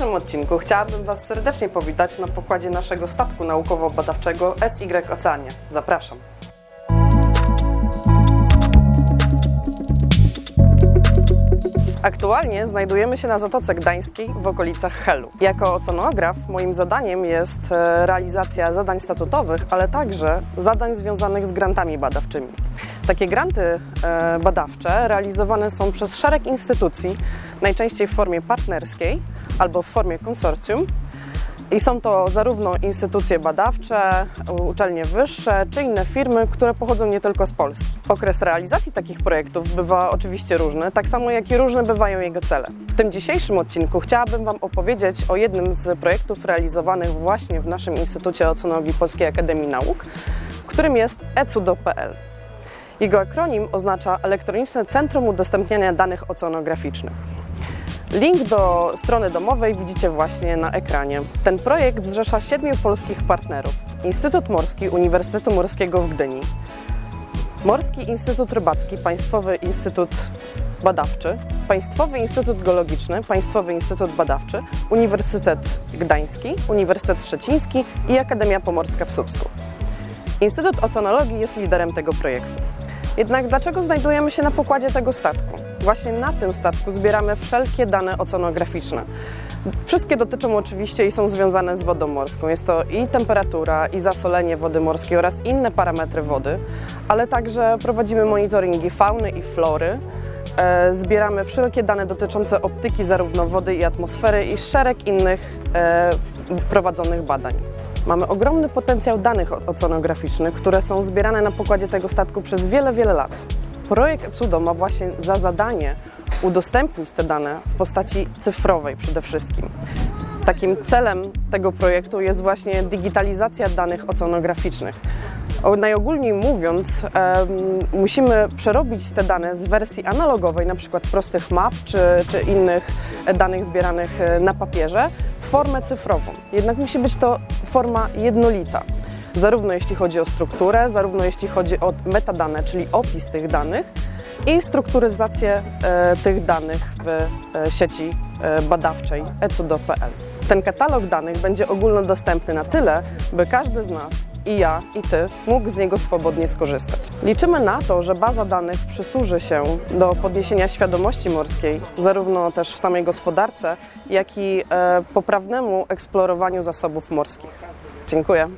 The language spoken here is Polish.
dzisiejszym odcinku chciałabym Was serdecznie powitać na pokładzie naszego statku naukowo-badawczego SY Oceanie. Zapraszam. Aktualnie znajdujemy się na Zatoce Gdańskiej w okolicach Helu. Jako oceanograf moim zadaniem jest e, realizacja zadań statutowych, ale także zadań związanych z grantami badawczymi. Takie granty e, badawcze realizowane są przez szereg instytucji, najczęściej w formie partnerskiej albo w formie konsorcjum, i są to zarówno instytucje badawcze, uczelnie wyższe, czy inne firmy, które pochodzą nie tylko z Polski. Okres realizacji takich projektów bywa oczywiście różny, tak samo jak i różne bywają jego cele. W tym dzisiejszym odcinku chciałabym Wam opowiedzieć o jednym z projektów realizowanych właśnie w naszym Instytucie Oceanologii Polskiej Akademii Nauk, którym jest ecudo.pl. Jego akronim oznacza Elektroniczne Centrum Udostępniania Danych Oceanograficznych. Link do strony domowej widzicie właśnie na ekranie. Ten projekt zrzesza siedmiu polskich partnerów. Instytut Morski Uniwersytetu Morskiego w Gdyni, Morski Instytut Rybacki, Państwowy Instytut Badawczy, Państwowy Instytut Geologiczny, Państwowy Instytut Badawczy, Uniwersytet Gdański, Uniwersytet Szczeciński i Akademia Pomorska w Słupsku. Instytut Oceanologii jest liderem tego projektu. Jednak dlaczego znajdujemy się na pokładzie tego statku? Właśnie na tym statku zbieramy wszelkie dane oceanograficzne. Wszystkie dotyczą oczywiście i są związane z wodą morską. Jest to i temperatura, i zasolenie wody morskiej oraz inne parametry wody, ale także prowadzimy monitoringi fauny i flory. E, zbieramy wszelkie dane dotyczące optyki zarówno wody i atmosfery i szereg innych e, prowadzonych badań. Mamy ogromny potencjał danych oceanograficznych, które są zbierane na pokładzie tego statku przez wiele, wiele lat. Projekt CUDO ma właśnie za zadanie udostępnić te dane w postaci cyfrowej przede wszystkim. Takim celem tego projektu jest właśnie digitalizacja danych oceanograficznych. Najogólniej mówiąc, musimy przerobić te dane z wersji analogowej, na przykład prostych map czy, czy innych danych zbieranych e, na papierze, w formę cyfrową. Jednak musi być to forma jednolita zarówno jeśli chodzi o strukturę, zarówno jeśli chodzi o metadane, czyli opis tych danych i strukturyzację e, tych danych w e, sieci e, badawczej ecudo.pl. Ten katalog danych będzie ogólnodostępny na tyle, by każdy z nas i ja, i Ty mógł z niego swobodnie skorzystać. Liczymy na to, że baza danych przysłuży się do podniesienia świadomości morskiej, zarówno też w samej gospodarce, jak i poprawnemu eksplorowaniu zasobów morskich. Dziękuję.